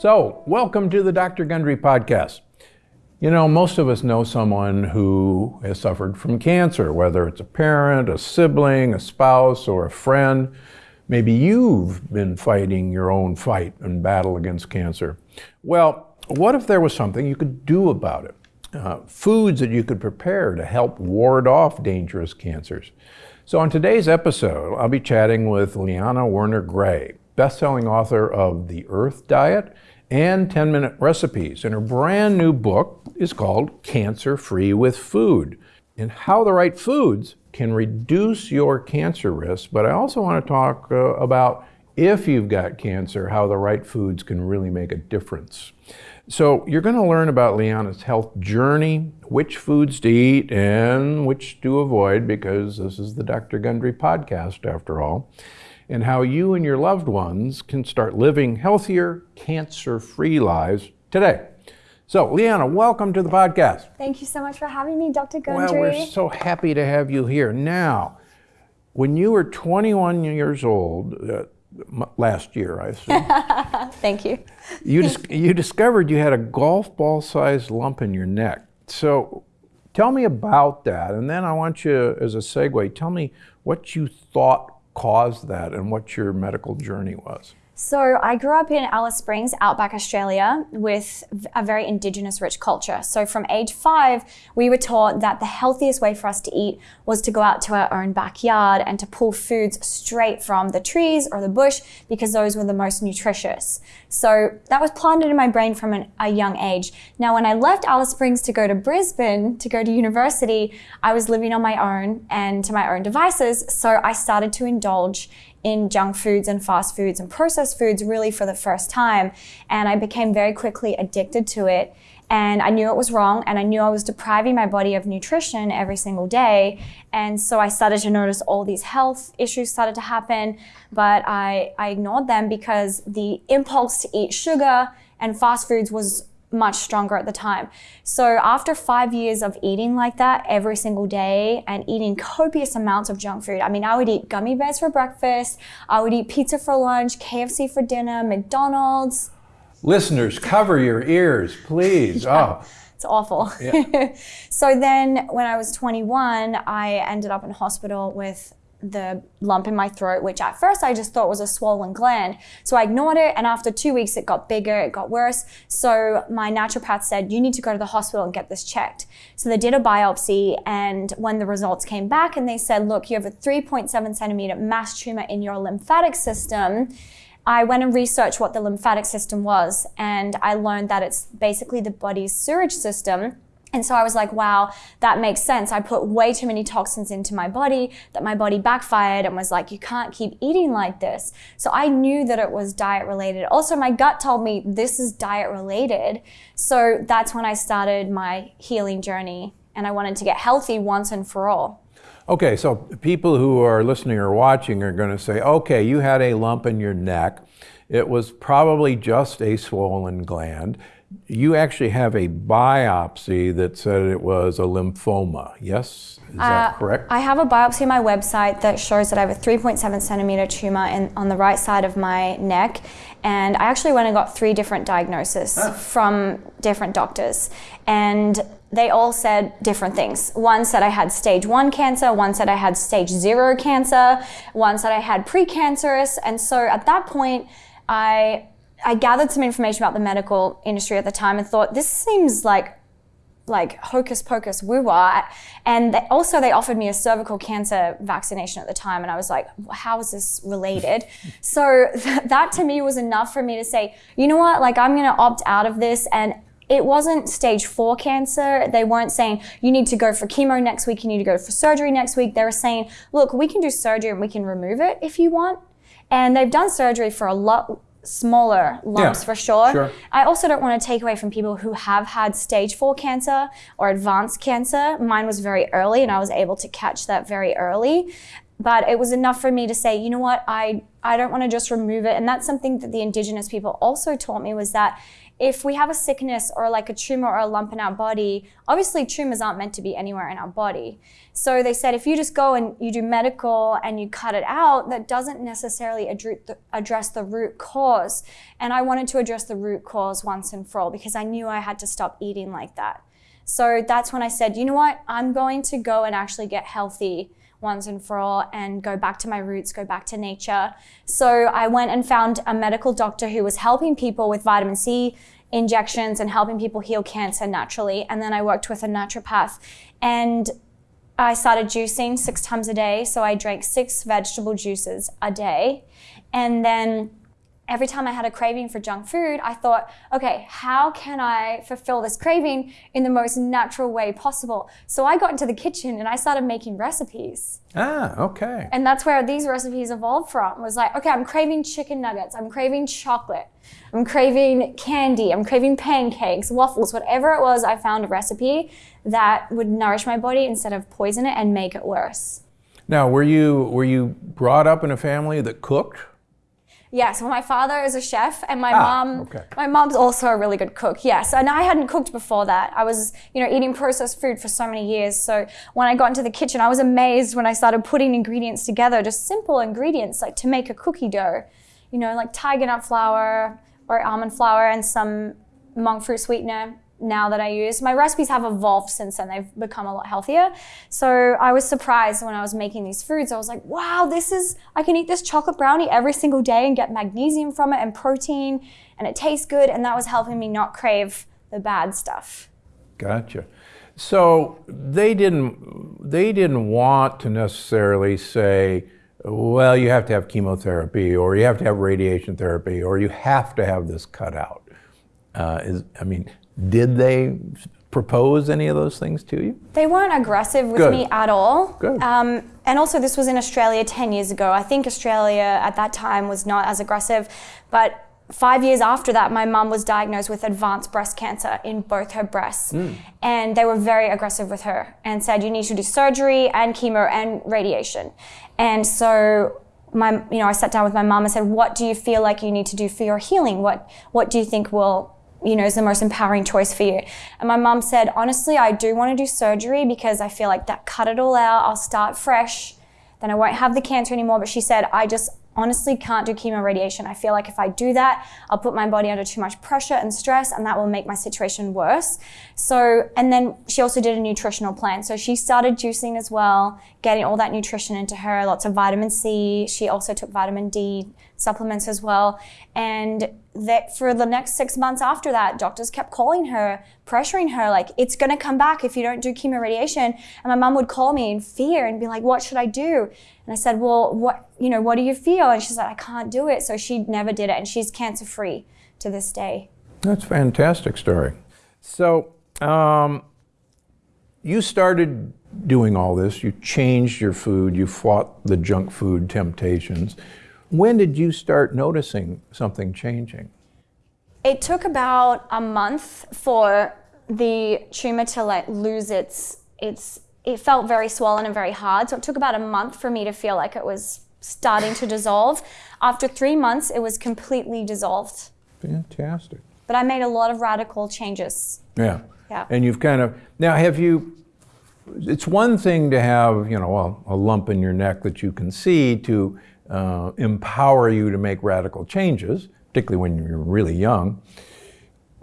So, welcome to the Dr. Gundry podcast. You know, most of us know someone who has suffered from cancer, whether it's a parent, a sibling, a spouse, or a friend. Maybe you've been fighting your own fight and battle against cancer. Well, what if there was something you could do about it? Uh, foods that you could prepare to help ward off dangerous cancers. So, on today's episode, I'll be chatting with Liana Werner Gray, best-selling author of The Earth Diet and 10 minute recipes. And her brand new book is called Cancer Free with Food and how the right foods can reduce your cancer risk. But I also want to talk uh, about if you've got cancer, how the right foods can really make a difference. So, you're going to learn about Liana's health journey, which foods to eat and which to avoid, because this is the Dr. Gundry podcast after all and how you and your loved ones can start living healthier, cancer free lives today. So, Liana, welcome to the podcast. Thank you so much for having me, Dr. Gundry. Well, we're so happy to have you here. Now, when you were 21 years old, uh, last year, I assume. Thank you. You, dis- you discovered you had a golf ball sized lump in your neck. So, tell me about that. And then I want you, as a segue, tell me what you thought caused that and what your medical journey was. So, I grew up in Alice Springs, outback Australia, with a very indigenous rich culture. So, from age five, we were taught that the healthiest way for us to eat was to go out to our own backyard and to pull foods straight from the trees or the bush because those were the most nutritious. So, that was planted in my brain from an, a young age. Now, when I left Alice Springs to go to Brisbane to go to university, I was living on my own and to my own devices. So, I started to indulge in junk foods and fast foods and processed foods really for the first time. And I became very quickly addicted to it. And I knew it was wrong, and I knew I was depriving my body of nutrition every single day. And so I started to notice all these health issues started to happen, but I, I ignored them because the impulse to eat sugar and fast foods was much stronger at the time. So after five years of eating like that every single day and eating copious amounts of junk food, I mean, I would eat gummy bears for breakfast, I would eat pizza for lunch, KFC for dinner, McDonald's. Listeners, cover your ears, please. yeah. Oh. It's awful. Yeah. so then when I was 21, I ended up in hospital with the lump in my throat, which at first I just thought was a swollen gland. So I ignored it, and after two weeks, it got bigger, it got worse. So my naturopath said, You need to go to the hospital and get this checked. So they did a biopsy, and when the results came back, and they said, Look, you have a 3.7 centimeter mass tumor in your lymphatic system. I went and researched what the lymphatic system was, and I learned that it's basically the body's sewage system and so I was like, wow, that makes sense. I put way too many toxins into my body that my body backfired and was like, you can't keep eating like this. So I knew that it was diet related. Also, my gut told me this is diet related. So that's when I started my healing journey and I wanted to get healthy once and for all. Okay, so people who are listening or watching are going to say, okay, you had a lump in your neck. It was probably just a swollen gland you actually have a biopsy that said it was a lymphoma. Yes, is that uh, correct? I have a biopsy on my website that shows that I have a 3.7 centimeter tumor in, on the right side of my neck, and I actually went and got three different diagnoses ah. from different doctors, and they all said different things. One said I had stage one cancer, one said I had stage zero cancer, one said I had precancerous, and so at that point. I I gathered some information about the medical industry at the time and thought this seems like like hocus pocus woo wah. And they, also, they offered me a cervical cancer vaccination at the time, and I was like, how is this related? so th- that to me was enough for me to say, you know what, like I'm gonna opt out of this. And it wasn't stage four cancer. They weren't saying you need to go for chemo next week, you need to go for surgery next week. They were saying, look, we can do surgery and we can remove it if you want. And they've done surgery for a lot smaller lumps yeah, for sure. sure. I also don't want to take away from people who have had stage four cancer or advanced cancer. Mine was very early and I was able to catch that very early. But it was enough for me to say, you know what, I, I don't want to just remove it. And that's something that the indigenous people also taught me was that if we have a sickness or like a tumor or a lump in our body, obviously tumors aren't meant to be anywhere in our body. So they said if you just go and you do medical and you cut it out, that doesn't necessarily address the root cause. And I wanted to address the root cause once and for all because I knew I had to stop eating like that. So that's when I said, you know what, I'm going to go and actually get healthy once and for all and go back to my roots, go back to nature. So I went and found a medical doctor who was helping people with vitamin C injections and helping people heal cancer naturally. And then I worked with a naturopath and I started juicing six times a day. So I drank six vegetable juices a day. And then every time I had a craving for junk food, I thought, okay, how can I fulfill this craving in the most natural way possible? So I got into the kitchen and I started making recipes. Ah, okay. And that's where these recipes evolved from. Was like, okay, I'm craving chicken nuggets, I'm craving chocolate, I'm craving candy, I'm craving pancakes, waffles, whatever it was, I found a recipe that would nourish my body instead of poison it and make it worse. Now, were you were you brought up in a family that cooked? Yes, well, my father is a chef, and my ah, mom, okay. my mom's also a really good cook. Yes, and I hadn't cooked before that. I was, you know, eating processed food for so many years. So when I got into the kitchen, I was amazed when I started putting ingredients together, just simple ingredients like to make a cookie dough, you know, like tiger nut flour or almond flour and some monk fruit sweetener now that I use. My recipes have evolved since then. They've become a lot healthier. So I was surprised when I was making these foods. I was like, wow, this is, I can eat this chocolate brownie every single day and get magnesium from it and protein and it tastes good. And that was helping me not crave the bad stuff. Gotcha. So they didn't, they didn't want to necessarily say, well, you have to have chemotherapy or you have to have radiation therapy or you have to have this cut out. Uh, is, I mean, did they propose any of those things to you? They weren't aggressive with Good. me at all. Good. Um, and also, this was in Australia 10 years ago. I think Australia at that time was not as aggressive. But five years after that, my mum was diagnosed with advanced breast cancer in both her breasts. Mm. And they were very aggressive with her and said, you need to do surgery and chemo and radiation. And so my, you know, I sat down with my mom and said, what do you feel like you need to do for your healing? What, what do you think will you know, is the most empowering choice for you. And my mum said, honestly, I do want to do surgery because I feel like that cut it all out. I'll start fresh. Then I won't have the cancer anymore. But she said, I just honestly can't do chemo radiation. I feel like if I do that, I'll put my body under too much pressure and stress, and that will make my situation worse. So, and then she also did a nutritional plan. So she started juicing as well, getting all that nutrition into her, lots of vitamin C. She also took vitamin D supplements as well. And that for the next six months after that, doctors kept calling her, pressuring her, like, it's gonna come back if you don't do chemo radiation. And my mom would call me in fear and be like, what should I do? And I said, well, what, you know, what do you feel? And she said, I can't do it. So she never did it. And she's cancer free to this day. That's fantastic story. So, um, you started doing all this. You changed your food. You fought the junk food temptations. When did you start noticing something changing? It took about a month for the tumor to like lose its its it felt very swollen and very hard. So it took about a month for me to feel like it was starting to dissolve. After three months, it was completely dissolved. Fantastic. But I made a lot of radical changes. Yeah. Yeah. And you've kind of now have you it's one thing to have, you know, a, a lump in your neck that you can see to uh, empower you to make radical changes, particularly when you're really young.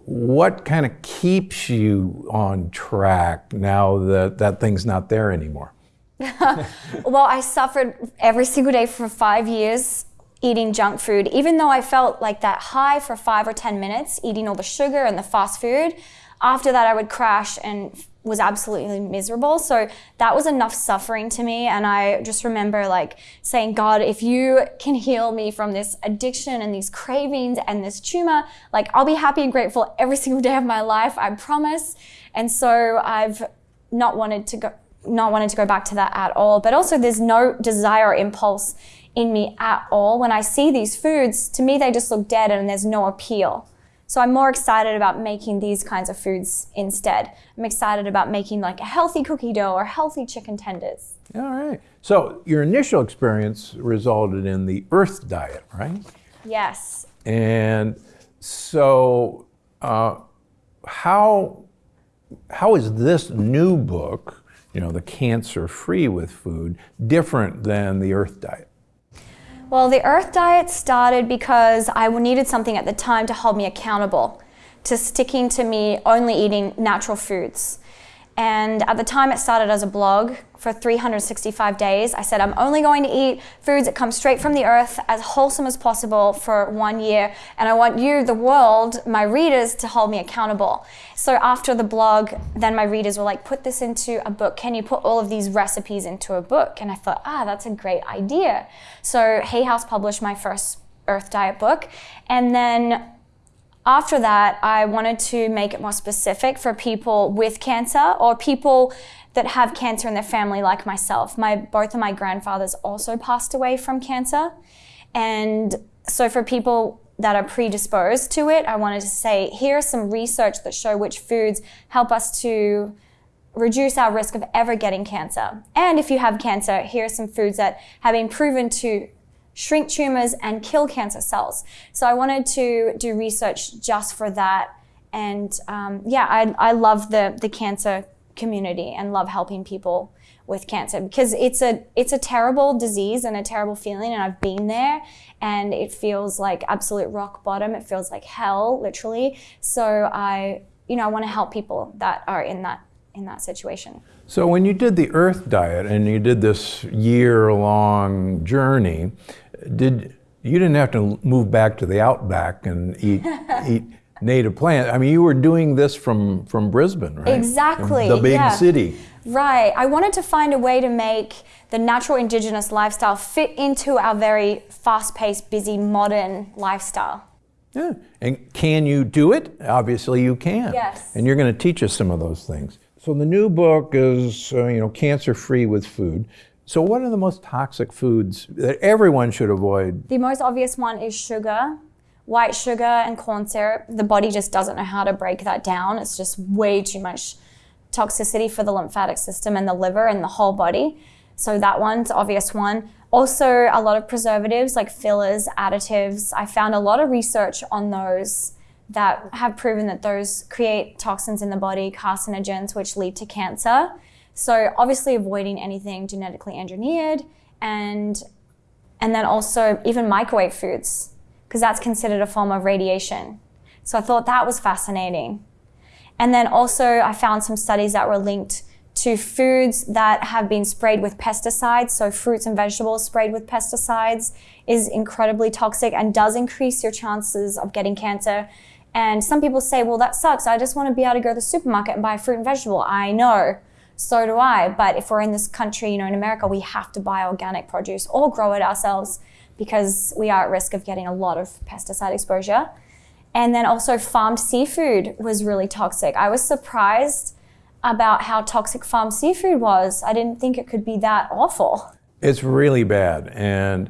What kind of keeps you on track now that that thing's not there anymore? well, I suffered every single day for five years eating junk food. Even though I felt like that high for five or 10 minutes, eating all the sugar and the fast food, after that I would crash and was absolutely miserable. So that was enough suffering to me. And I just remember like saying, God, if you can heal me from this addiction and these cravings and this tumor, like I'll be happy and grateful every single day of my life. I promise. And so I've not wanted to go, not wanted to go back to that at all. But also there's no desire or impulse in me at all. When I see these foods, to me, they just look dead and there's no appeal So I'm more excited about making these kinds of foods instead. I'm excited about making like a healthy cookie dough or healthy chicken tenders. All right. So your initial experience resulted in the Earth Diet, right? Yes. And so, uh, how how is this new book, you know, the Cancer Free with Food, different than the Earth Diet? Well, the Earth Diet started because I needed something at the time to hold me accountable to sticking to me only eating natural foods. And at the time, it started as a blog for 365 days. I said, I'm only going to eat foods that come straight from the earth, as wholesome as possible for one year. And I want you, the world, my readers, to hold me accountable. So after the blog, then my readers were like, put this into a book. Can you put all of these recipes into a book? And I thought, ah, that's a great idea. So Hay House published my first Earth Diet book. And then after that, I wanted to make it more specific for people with cancer or people that have cancer in their family, like myself. My both of my grandfathers also passed away from cancer, and so for people that are predisposed to it, I wanted to say here are some research that show which foods help us to reduce our risk of ever getting cancer. And if you have cancer, here are some foods that have been proven to shrink tumors, and kill cancer cells. So I wanted to do research just for that. And um, yeah, I, I love the, the cancer community and love helping people with cancer because it's a it's a terrible disease and a terrible feeling and I've been there and it feels like absolute rock bottom it feels like hell literally so I you know I want to help people that are in that in that situation. So when you did the earth diet and you did this year long journey did you didn't have to move back to the outback and eat eat native plant. I mean, you were doing this from from Brisbane, right? Exactly. The big yeah. city. Right. I wanted to find a way to make the natural indigenous lifestyle fit into our very fast-paced, busy, modern lifestyle. Yeah. And can you do it? Obviously, you can. Yes. And you're going to teach us some of those things. So the new book is, uh, you know, cancer free with food. So, what are the most toxic foods that everyone should avoid? The most obvious one is sugar, white sugar, and corn syrup. The body just doesn't know how to break that down. It's just way too much toxicity for the lymphatic system and the liver and the whole body. So, that one's obvious one. Also, a lot of preservatives like fillers, additives. I found a lot of research on those that have proven that those create toxins in the body, carcinogens, which lead to cancer. So obviously avoiding anything genetically engineered and and then also even microwave foods because that's considered a form of radiation. So I thought that was fascinating. And then also I found some studies that were linked to foods that have been sprayed with pesticides. So fruits and vegetables sprayed with pesticides is incredibly toxic and does increase your chances of getting cancer. And some people say, well, that sucks. I just want to be able to go to the supermarket and buy fruit and vegetable. I know so do I. But if we're in this country, you know, in America, we have to buy organic produce or grow it ourselves because we are at risk of getting a lot of pesticide exposure. And then also, farmed seafood was really toxic. I was surprised about how toxic farmed seafood was. I didn't think it could be that awful. It's really bad. And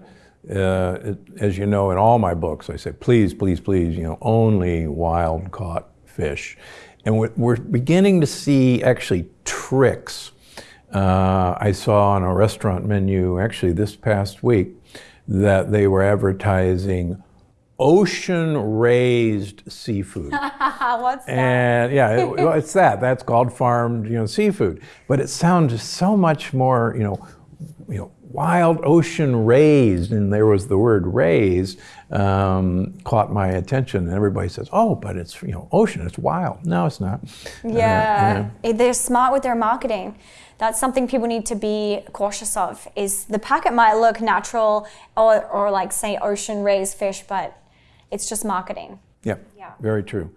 uh, it, as you know, in all my books, I say, please, please, please, you know, only wild caught fish. And we're, we're beginning to see actually tricks. Uh, I saw on a restaurant menu actually this past week that they were advertising ocean raised seafood. What's that? And yeah, it, well, it's that. That's called farmed, you know, seafood. But it sounds so much more, you know, you know, wild ocean raised, and there was the word raised, um, caught my attention. And everybody says, "Oh, but it's you know ocean, it's wild." No, it's not. Yeah, uh, they're smart with their marketing. That's something people need to be cautious of. Is the packet might look natural or, or like say ocean raised fish, but it's just marketing. Yeah, yeah, very true.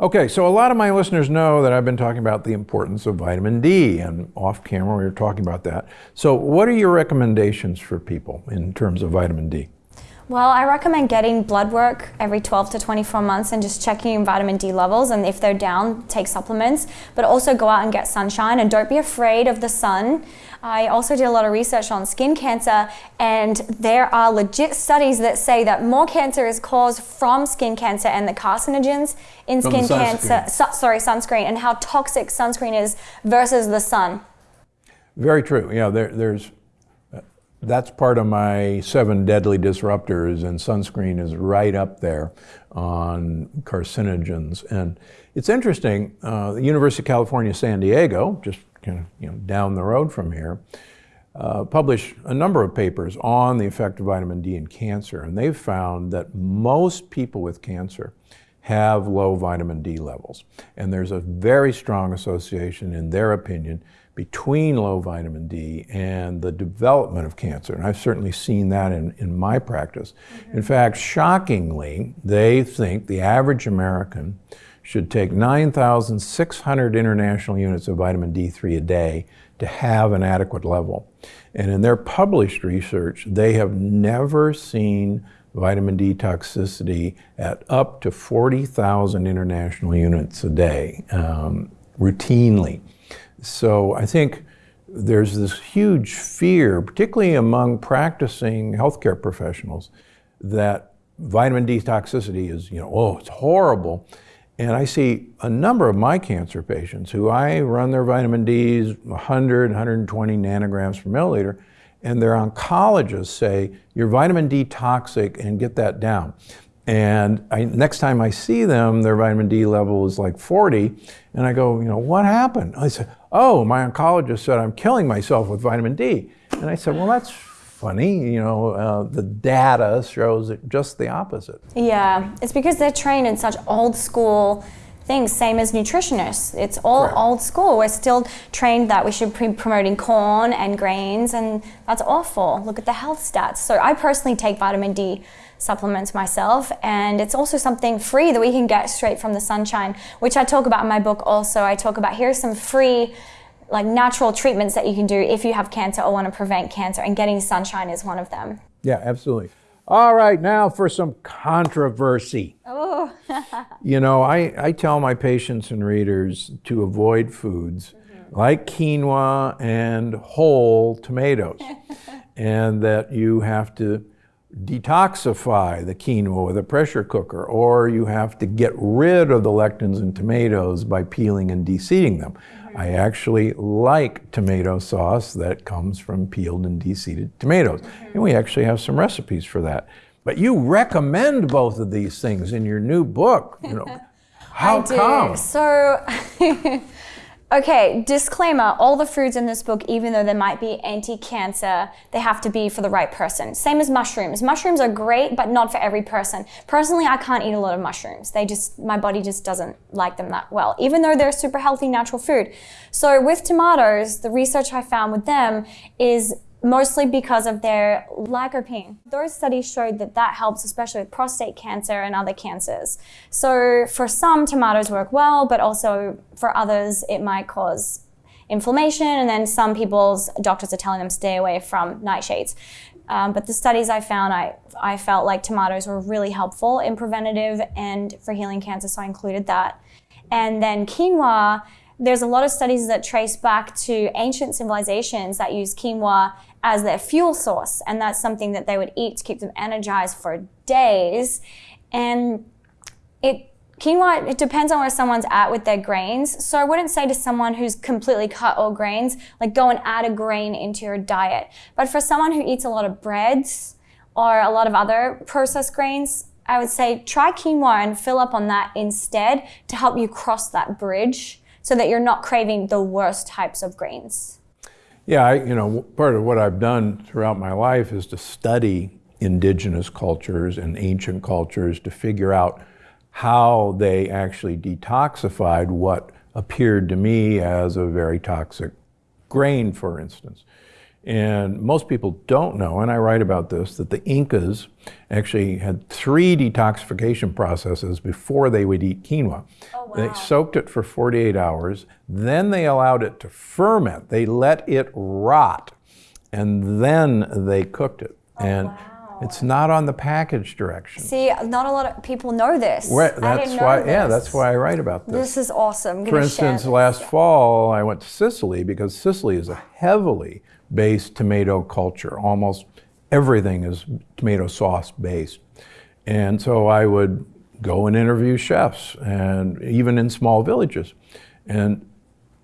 Okay, so a lot of my listeners know that I've been talking about the importance of vitamin D, and off camera we were talking about that. So, what are your recommendations for people in terms of vitamin D? Well, I recommend getting blood work every 12 to 24 months and just checking your vitamin D levels. And if they're down, take supplements. But also go out and get sunshine and don't be afraid of the sun. I also did a lot of research on skin cancer, and there are legit studies that say that more cancer is caused from skin cancer and the carcinogens in From skin cancer. Su- sorry, sunscreen, and how toxic sunscreen is versus the sun. Very true. Yeah, there, there's that's part of my seven deadly disruptors, and sunscreen is right up there on carcinogens. And it's interesting. Uh, the University of California, San Diego, just kind of you know down the road from here, uh, published a number of papers on the effect of vitamin D in cancer, and they've found that most people with cancer have low vitamin D levels. And there's a very strong association, in their opinion, between low vitamin D and the development of cancer. And I've certainly seen that in, in my practice. In fact, shockingly, they think the average American should take 9,600 international units of vitamin D3 a day to have an adequate level. And in their published research, they have never seen vitamin D toxicity at up to 40,000 international units a day um, routinely. So I think there's this huge fear, particularly among practicing healthcare professionals, that vitamin D toxicity is, you know, oh, it's horrible. And I see a number of my cancer patients who I run their vitamin Ds 100, 120 nanograms per milliliter, and their oncologists say, you're vitamin D toxic and get that down. And I, next time I see them, their vitamin D level is like 40. And I go, you know, what happened? I said, oh, my oncologist said I'm killing myself with vitamin D. And I said, well, that's funny. You know, uh, the data shows it just the opposite. Yeah, it's because they're trained in such old school things, same as nutritionists. It's all old school. We're still trained that we should be promoting corn and grains, and that's awful. Look at the health stats. So I personally take vitamin D supplements myself, and it's also something free that we can get straight from the sunshine, which I talk about in my book also. I talk about here's some free like natural treatments that you can do if you have cancer or want to prevent cancer and getting sunshine is one of them. Yeah, absolutely. All right, now for some controversy. Oh. You know, I, I tell my patients and readers to avoid foods mm-hmm. like quinoa and whole tomatoes, and that you have to detoxify the quinoa with a pressure cooker, or you have to get rid of the lectins in tomatoes by peeling and deseeding them. Mm-hmm. I actually like tomato sauce that comes from peeled and deseeded tomatoes, and we actually have some recipes for that. But you recommend both of these things in your new book. You know, how I do. come? So, okay, disclaimer all the foods in this book, even though they might be anti cancer, they have to be for the right person. Same as mushrooms. Mushrooms are great, but not for every person. Personally, I can't eat a lot of mushrooms. They just, my body just doesn't like them that well, even though they're super healthy, natural food. So, with tomatoes, the research I found with them is mostly because of their lycopene. Those studies showed that that helps, especially with prostate cancer and other cancers. So for some, tomatoes work well, but also for others, it might cause inflammation. And then some people's doctors are telling them stay away from nightshades. Um, but the studies I found, I, I felt like tomatoes were really helpful in preventative and for healing cancer, so I included that. And then quinoa, there's a lot of studies that trace back to ancient civilizations that use quinoa as their fuel source, and that's something that they would eat to keep them energized for days. And it quinoa it depends on where someone's at with their grains. So I wouldn't say to someone who's completely cut all grains, like go and add a grain into your diet. But for someone who eats a lot of breads or a lot of other processed grains, I would say try quinoa and fill up on that instead to help you cross that bridge so that you're not craving the worst types of grains. Yeah, I, you know, part of what I've done throughout my life is to study indigenous cultures and ancient cultures to figure out how they actually detoxified what appeared to me as a very toxic grain, for instance. And most people don't know, and I write about this, that the Incas actually had three detoxification processes before they would eat quinoa. Oh, wow. They soaked it for 48 hours, then they allowed it to ferment. They let it rot, and then they cooked it. Oh, and wow. It's not on the package direction. See, not a lot of people know this. I that's why, this. yeah, that's why I write about this. This is awesome. I'm For instance, last fall I went to Sicily because Sicily is a heavily based tomato culture. Almost everything is tomato sauce based. And so I would go and interview chefs, and even in small villages. And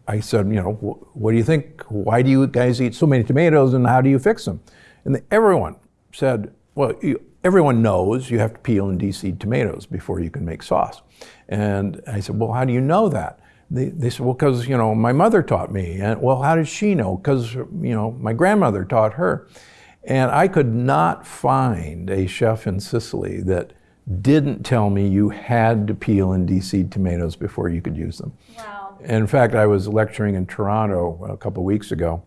I said, you know, what do you think? Why do you guys eat so many tomatoes and how do you fix them? And everyone said, well, you, everyone knows you have to peel and deseed tomatoes before you can make sauce. And I said, well, how do you know that? They, they said, well, because, you know, my mother taught me. And, well, how did she know? Because, you know, my grandmother taught her. And I could not find a chef in Sicily that didn't tell me you had to peel and deseed tomatoes before you could use them. Wow. In fact, I was lecturing in Toronto a couple weeks ago,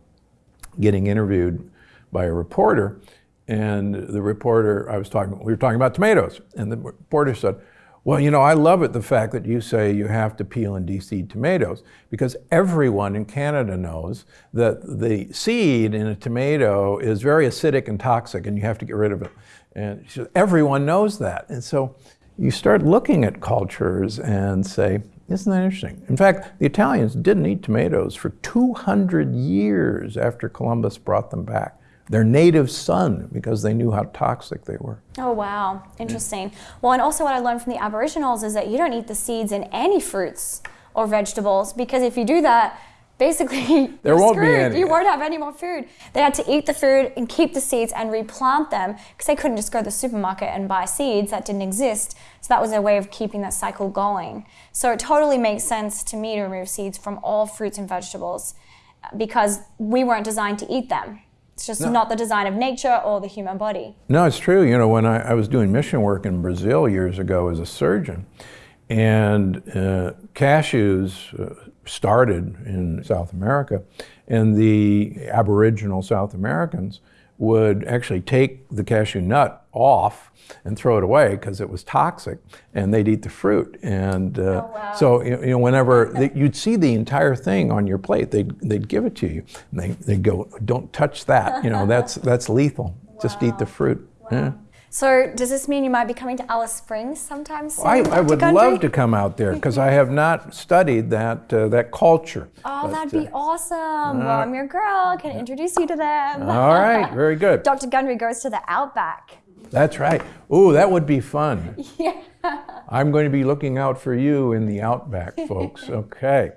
getting interviewed by a reporter, and the reporter I was talking, we were talking about tomatoes, and the reporter said, "Well, you know, I love it the fact that you say you have to peel and deseed tomatoes because everyone in Canada knows that the seed in a tomato is very acidic and toxic, and you have to get rid of it." And everyone knows that, and so you start looking at cultures and say, isn't that interesting? In fact, the Italians didn't eat tomatoes for 200 years after Columbus brought them back. Their native son, because they knew how toxic they were. Oh wow, interesting. Well, and also what I learned from the Aboriginals is that you don't eat the seeds in any fruits or vegetables because if you do that, basically There won't be any. You won't have any more food. They had to eat the food and keep the seeds and replant them because they couldn't just go to the supermarket and buy seeds that didn't exist. So that was a way of keeping that cycle going. So it totally makes sense to me to remove seeds from all fruits and vegetables because we weren't designed to eat them. It's just not the design of nature or the human body. No, it's true. You know, when I, I was doing mission work in Brazil years ago as a surgeon, and uh, cashews uh, started in South America, and the Aboriginal South Americans would actually take the cashew nut off and throw it away because it was toxic, and they'd eat the fruit. And uh, wow. so, you know, whenever they, you'd see the entire thing on your plate, they'd, they'd give it to you. And they, they'd go, don't touch that. You know, that's, that's lethal. Just eat the fruit. Yeah. So does this mean you might be coming to Alice Springs sometime soon? I, I would Gundry? love to come out there because I have not studied that, uh, that culture. Oh, But, that'd be uh, awesome. well, I'm your girl. Can introduce you to them. All right, very good. Dr. Gundry goes to the Outback. That's right. Ooh, that would be fun. Yeah. I'm going to be looking out for you in the outback, folks. Okay.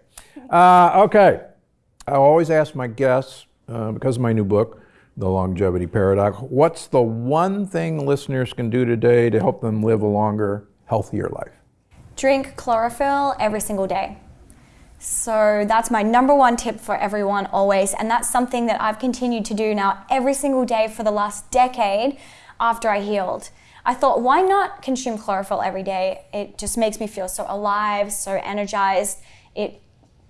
Uh, okay. I always ask my guests, uh, because of my new book, The Longevity Paradox, what's the one thing listeners can do today to help them live a longer, healthier life? Drink chlorophyll every single day. So that's my number one tip for everyone always. And that's something that I've continued to do now every single day for the last decade after I healed. I thought, why not consume chlorophyll every day? It just makes me feel so alive, so energized. It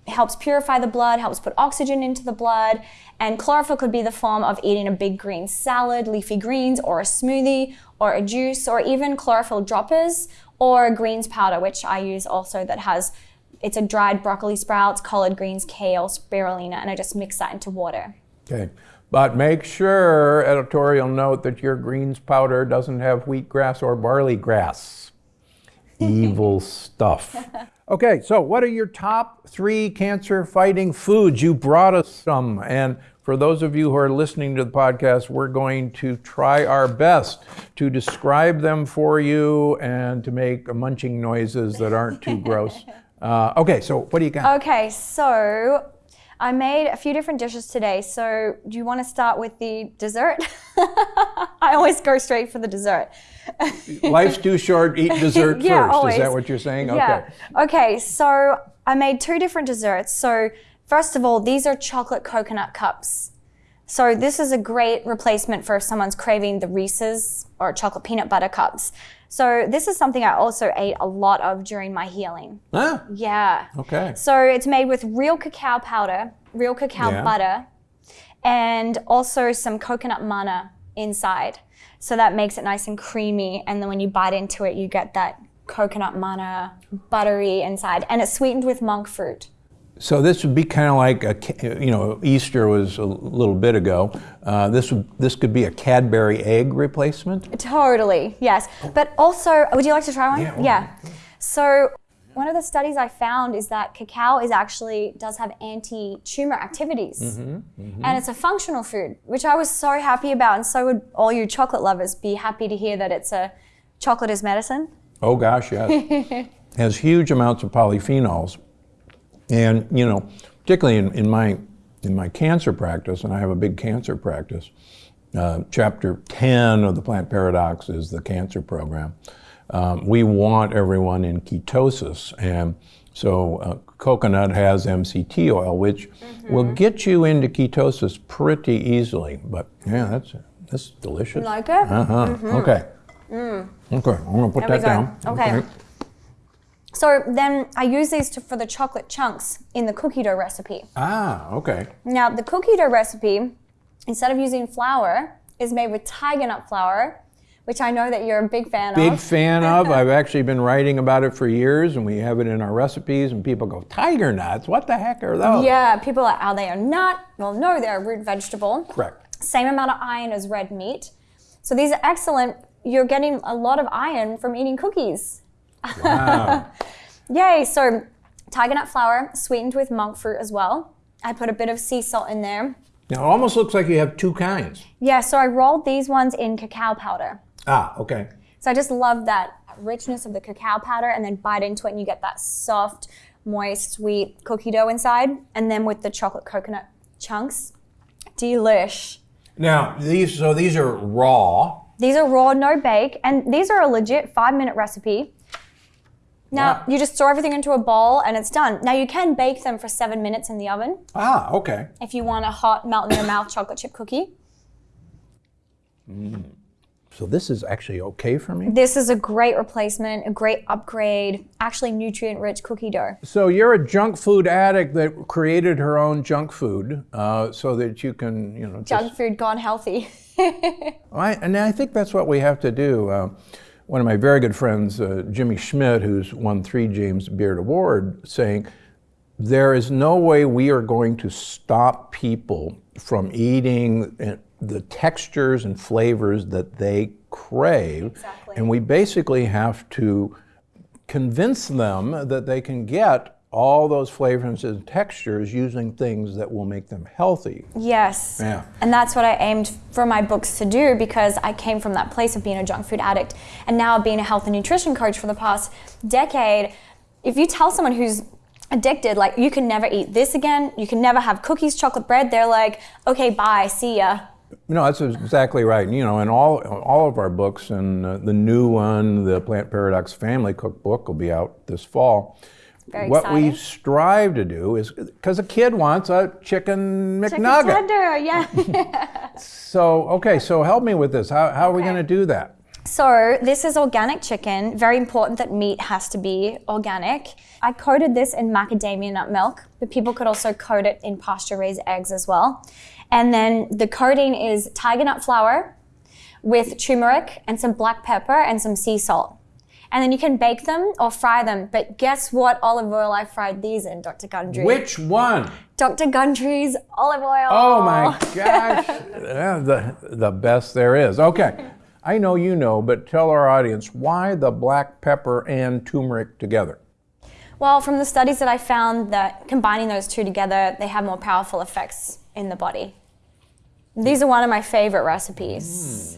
helps purify the blood, helps put oxygen into the blood. And chlorophyll could be the form of eating a big green salad, leafy greens, or a smoothie, or a juice, or even chlorophyll droppers, or greens powder, which I use also that has it's a dried broccoli sprouts, collard greens, kale, spirulina, and I just mix that into water. Okay. But make sure, editorial note, that your greens powder doesn't have wheatgrass or barley grass. Evil stuff. Okay, so what are your top three cancer fighting foods? You brought us some. And for those of you who are listening to the podcast, we're going to try our best to describe them for you and to make munching noises that aren't too gross. Uh, okay, so what do you got? Okay, so I made a few different dishes today. So do you want to start with the dessert? I always go straight for the dessert. Life's too short, eat dessert Yeah, first. Is that what you're saying? Yeah. Okay. Okay, so I made two different desserts. So first of all, these are chocolate coconut cups. So this is a great replacement for if someone's craving the Reese's or chocolate peanut butter cups. So this is something I also ate a lot of during my healing. Ah, Yeah. okay. So it's made with real cacao powder, real cacao Yeah. butter, and also some coconut manna inside. So that makes it nice and creamy. And then when you bite into it, you get that coconut manna buttery inside. And it's sweetened with monk fruit. So this would be kind of like a, you know, Easter was a little bit ago. Uh, this would this could be a Cadbury egg replacement. Totally, yes. But also, would you like to try one? Yeah, why So, one of the studies I found is that cacao is actually does have anti-tumor activities, Mm-hmm, and it's a functional food, which I was so happy about, and so would all you chocolate lovers be happy to hear that it's a chocolate is medicine. Oh gosh, yes. Has huge amounts of polyphenols, and you know, particularly in, in my in my cancer practice, and I have a big cancer practice. Uh, chapter 10 of the Plant Paradox is the cancer program. Um, we want everyone in ketosis, and so uh, coconut has MCT oil, which will get you into ketosis pretty easily. But yeah, that's that's delicious. Like it? Uh huh. Okay. Okay, I'm gonna put There that down. Okay. So then I use these to, for the chocolate chunks in the cookie dough recipe. Ah, okay. Now, the cookie dough recipe, instead of using flour, is made with tiger nut flour, which I know that you're a big fan Big of. Big fan of. I've actually been writing about it for years, and we have it in our recipes. And people go, "Tiger nuts? What the heck are those?" Yeah, people are, are they a nut? Well, no, they're a root vegetable. Correct. Same amount of iron as red meat. So these are excellent. You're getting a lot of iron from eating cookies. Wow. Yay! So tiger nut flour, sweetened with monk fruit as well. I put a bit of sea salt in there. now, it almost looks like you have two kinds. Yeah, so I rolled these ones in cacao powder. Ah, okay. So I just love that richness of the cacao powder and then bite into it and you get that soft, moist, sweet cookie dough inside. And then with the chocolate coconut chunks, delish. Now these, so these are raw. These are raw, no bake, and these are a legit five minute recipe. Now, Wow. you just throw everything into a bowl and it's done. Now, you can bake them for seven minutes in the oven Ah, okay. if you want a hot, melt in your mouth chocolate chip cookie. So this is actually okay for me. This is a great replacement, a great upgrade, actually nutrient rich cookie dough. So you're a junk food addict that created her own junk food, uh, so that you can, you know, Junk food gone healthy. I, and I think that's what we have to do. Uh, one of my very good friends, uh, Jimmy Schmidt, who's won three James Beard Award, saying, there is no way we are going to stop people from eating uh, the textures and flavors that they crave. Exactly. And we basically have to convince them that they can get all those flavors and textures using things that will make them healthy. Yes. Yeah. And that's what I aimed for my books to do because I came from that place of being a junk food addict and now being a health and nutrition coach for the past decade. If you tell someone who's addicted, like, you can never eat this again, you can never have cookies, chocolate bread, they're like, okay, bye, see ya. No, that's exactly right. You know, in all all of our books, and uh, the new one, the Plant Paradox Family Cookbook, will be out this fall. Very what we strive to do is because a kid wants a chicken McNugget. Chicken tender, yeah. So, okay, so help me with this. How, how are we going to do that? So this is organic chicken. Very important that meat has to be organic. I coated this in macadamia nut milk, but people could also coat it in pasture-raised eggs as well. And then the coating is tiger nut flour with turmeric and some black pepper and some sea salt. And then you can bake them or fry them. But guess what olive oil I fried these in, Dr. Gundry? Which one? Dr. Gundry's olive oil. Oh my gosh, the, the best there is. Okay, I know you know, but tell our audience why the black pepper and turmeric together. Well, from the studies that I found that combining those two together, they have more powerful effects in the body. These are one of my favorite recipes.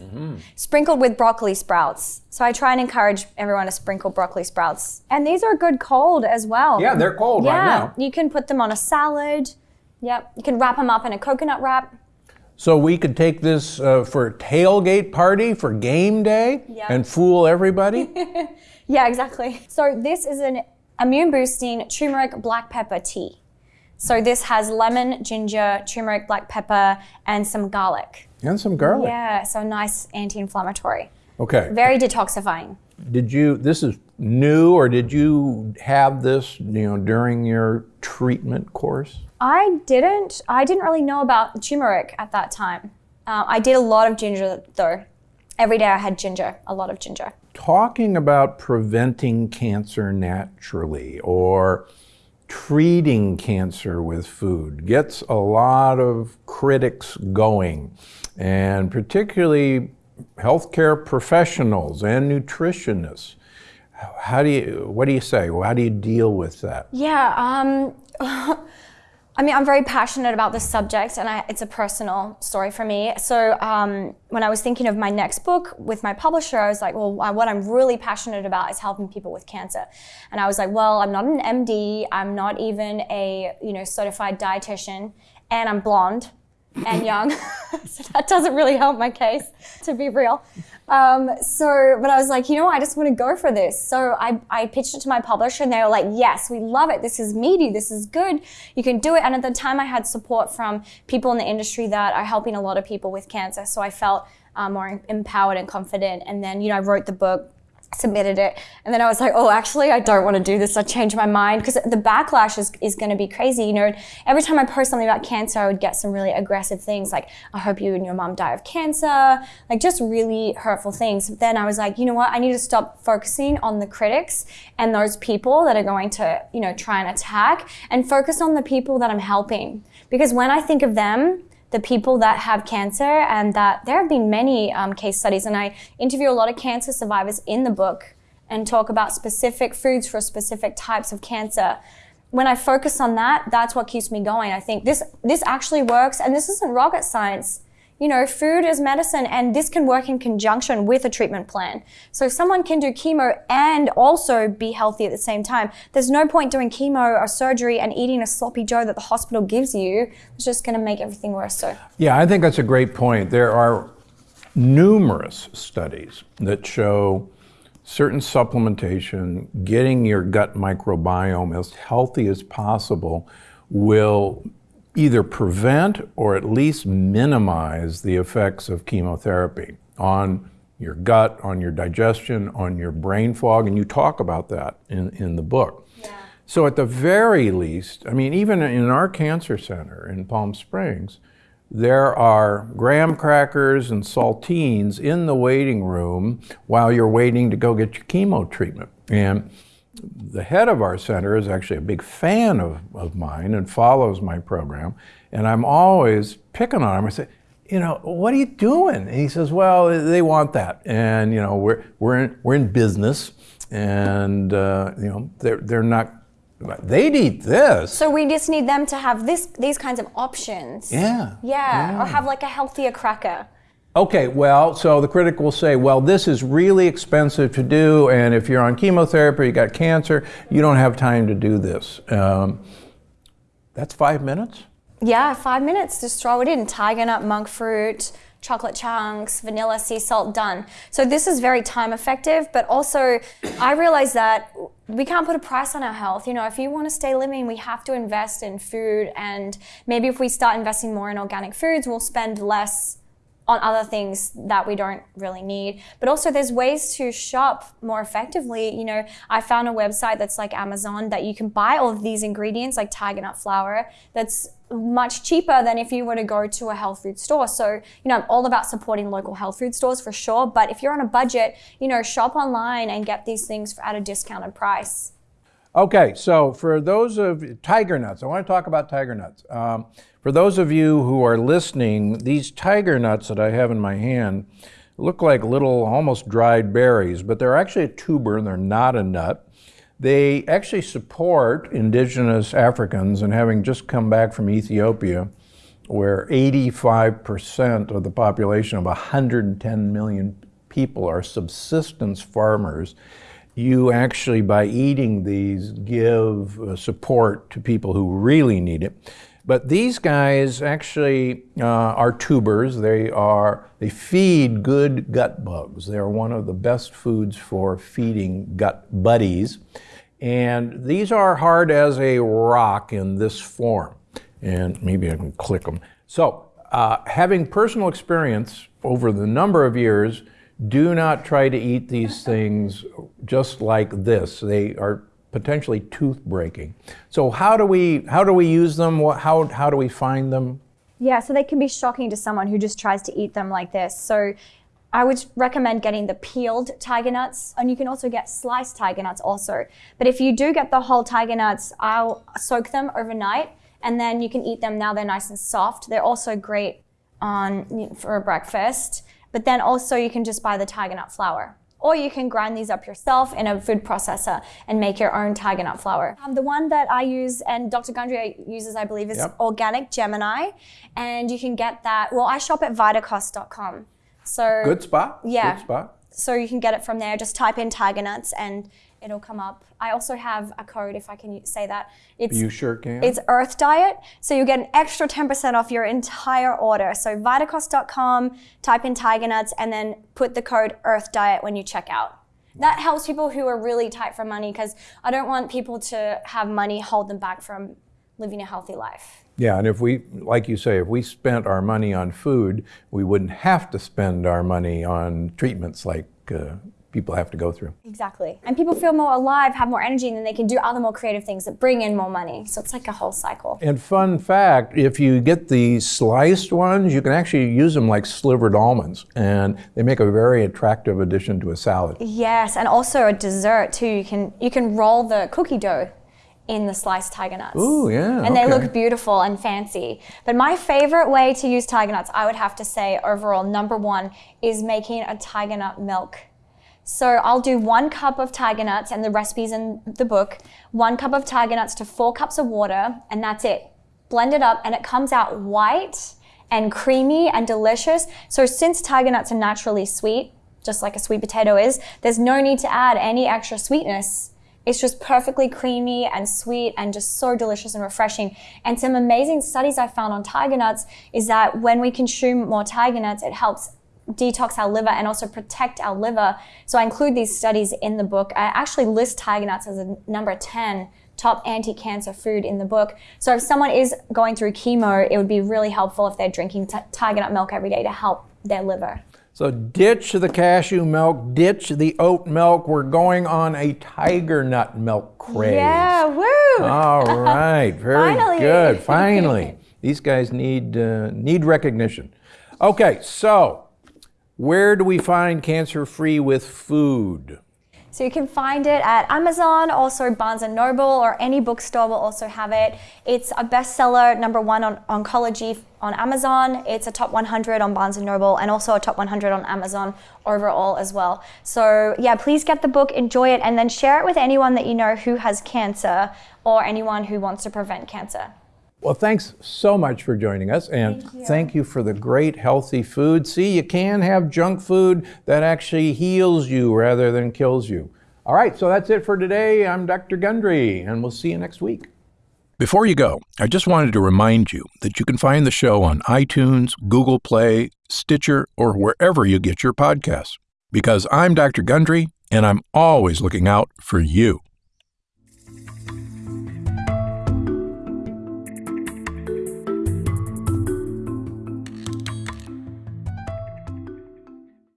Sprinkled with broccoli sprouts. So I try and encourage everyone to sprinkle broccoli sprouts. And these are good cold as well. Yeah, they're cold yeah, right now. you can put them on a salad. Yep, you can wrap them up in a coconut wrap. So we could take this uh, for a tailgate party for game day Yeah. and fool everybody. Yeah, exactly. So this is an immune boosting turmeric black pepper tea. So this has lemon, ginger, turmeric, black pepper, and some garlic. and some garlic. Yeah, so nice anti-inflammatory. Okay. Very detoxifying. Did you? This is new, or did you have this? You know, during your treatment course. I didn't. I didn't really know about turmeric at that time. Uh, I did a lot of ginger though. Every day I had ginger, a lot of ginger. Talking about preventing cancer naturally, or treating cancer with food gets a lot of critics going, and particularly healthcare professionals and nutritionists. How do you, what do you say? How do you deal with that? Yeah, um, I mean, I'm very passionate about this subject, and I, it's a personal story for me. So, um, when I was thinking of my next book with my publisher, I was like, well, what I'm really passionate about is helping people with cancer. And I was like, well, I'm not an MD, I'm not even a you know certified dietitian, and I'm blonde and young, so that doesn't really help my case, to be real. Um, so, but I was like, you know, I just want to go for this. So I, I pitched it to my publisher and they were like, yes, we love it. This is meaty. This is good. You can do it. And at the time I had support from people in the industry that are helping a lot of people with cancer. So I felt uh, more empowered and confident. And then, you know, I wrote the book submitted it. And then i was like oh actually i don't want to do this. I changed my mind. Because the backlash is, is going to be crazy you know. Every time i post something about cancer i would get some really aggressive things like i hope you and your mom die of cancer like just really hurtful things. But then i was like you know what? I need to stop focusing on the critics and those people that are going to you know try and attack and focus on the people that i'm helping. Because when i think of them the people that have cancer and that there have been many um, case studies. And i interview a lot of cancer survivors in the book and talk about specific foods for specific types of cancer. When i focus on that that's what keeps me going. I think this this actually works. And this isn't rocket science you know, food is medicine and this can work in conjunction with a treatment plan. So someone can do chemo and also be healthy at the same time. There's no point doing chemo or surgery and eating a sloppy joe that the hospital gives you. It's just going to make everything worse. So Yeah, I think that's a great point. There are numerous studies that show certain supplementation, getting your gut microbiome as healthy as possible will either prevent or at least minimize the effects of chemotherapy on your gut, on your digestion, on your brain fog, and you talk about that in, in the book. Yeah. So, at the very least, I mean, even in our cancer center in Palm Springs, there are graham crackers and saltines in the waiting room while you're waiting to go get your chemo treatment. And the head of our center is actually a big fan of, of mine and follows my program. And I'm always picking on him. I say, you know, what are you doing? And he says, well, they want that. And, you know, we're, we're, in, we're in business and, uh, you know, they're, they're not, they'd eat this. So we just need them to have this, these kinds of options. Yeah. Yeah. yeah. Or have like a healthier cracker. Okay, well, so the critic will say, well, this is really expensive to do, and if you're on chemotherapy, you got cancer, you don't have time to do this. Um, that's five minutes? Yeah, five minutes. Just throw it in. Tiger nut, monk fruit, chocolate chunks, vanilla, sea salt, done. So this is very time effective, but also I realize that we can't put a price on our health. You know, if you want to stay living, we have to invest in food, and maybe if we start investing more in organic foods, we'll spend less on other things that we don't really need. But also there's ways to shop more effectively. You know, I found a website that's like Amazon that you can buy all of these ingredients like tiger nut flour that's much cheaper than if you were to go to a health food store. So, you know, I'm all about supporting local health food stores for sure. But if you're on a budget, you know, shop online and get these things at a discounted price. Okay, so for those of tiger nuts, I want to talk about tiger nuts. Um, for those of you who are listening, these tiger nuts that I have in my hand look like little, almost dried berries, but they're actually a tuber and they're not a nut. They actually support indigenous Africans, and having just come back from Ethiopia, where 85% of the population of 110 million people are subsistence farmers you actually, by eating these, give uh, support to people who really need it. But these guys actually uh, are tubers. They are they feed good gut bugs. They are one of the best foods for feeding gut buddies. And these are hard as a rock in this form. And maybe I can click them. So, uh, having personal experience over the number of years, do not try to eat these things just like this. They are potentially tooth breaking. So how do we how do we use them? How how do we find them? Yeah, so they can be shocking to someone who just tries to eat them like this. So I would recommend getting the peeled tiger nuts, and you can also get sliced tiger nuts also. But if you do get the whole tiger nuts, I'll soak them overnight, and then you can eat them now they're nice and soft. They're also great on for a breakfast. But then also you can just buy the tiger nut flour. Or you can grind these up yourself in a food processor and make your own tiger nut flour. Um, the one that I use and Dr. Gundry uses, I believe, is Yep. organic Gemini. And you can get that. Well, I shop at vitacost.com. So Good spot. Yeah. Good spot. so you can get it from there. Just type in tiger nuts and it'll come up. I also have a code if I can say that. It's You sure can. it's Earth Diet, so you get an extra 10% off your entire order. So vitacost.com, type in tiger nuts, and then put the code Earth Diet when you check out. That helps people who are really tight for money because I don't want people to have money hold them back from living a healthy life. Yeah, and if we, like you say, if we spent our money on food, we wouldn't have to spend our money on treatments like uh, people have to go through. Exactly. And people feel more alive, have more energy, and then they can do other more creative things that bring in more money. So it's like a whole cycle. And fun fact if you get the sliced ones, you can actually use them like slivered almonds, and they make a very attractive addition to a salad. Yes, and also a dessert too. You can you can roll the cookie dough in the sliced tiger nuts. Ooh, yeah, And they look beautiful and fancy. But my favorite way to use tiger nuts, I would have to say overall, number one, is making a tiger nut milk. So I'll do one cup of tiger nuts, and the recipe's in the book. One cup of tiger nuts to four cups of water, and that's it. Blend it up, and it comes out white and creamy and delicious. So since tiger nuts are naturally sweet, just like a sweet potato is, there's no need to add any extra sweetness. It's just perfectly creamy and sweet and just so delicious and refreshing. And some amazing studies I found on tiger nuts is that when we consume more tiger nuts, it helps detox our liver and also protect our liver. So I include these studies in the book. I actually list tiger nuts as a number 10 top anti-cancer food in the book. So if someone is going through chemo, it would be really helpful if they're drinking t- tiger nut milk every day to help their liver. So ditch the cashew milk, ditch the oat milk. We're going on a tiger nut milk craze. Yeah, woo! All right, very Finally. good. Finally, these guys need uh, need recognition. Okay, so where do we find cancer free with food? So you can find it at Amazon, also Barnes and Noble, or any bookstore will also have it. It's a bestseller, number one on oncology on Amazon. It's a top 100 on Barnes and Noble, and also a top 100 on Amazon overall as well. So yeah, please get the book, enjoy it, and then share it with anyone that you know who has cancer or anyone who wants to prevent cancer. Well, thanks so much for joining us, and thank you. for the great healthy food. See, you can have junk food that actually heals you rather than kills you. All right, so that's it for today. I'm Dr. Gundry, and we'll see you next week. Before you go, I just wanted to remind you that you can find the show on iTunes, Google Play, Stitcher, or wherever you get your podcasts. Because I'm Dr. Gundry, and I'm always looking out for you.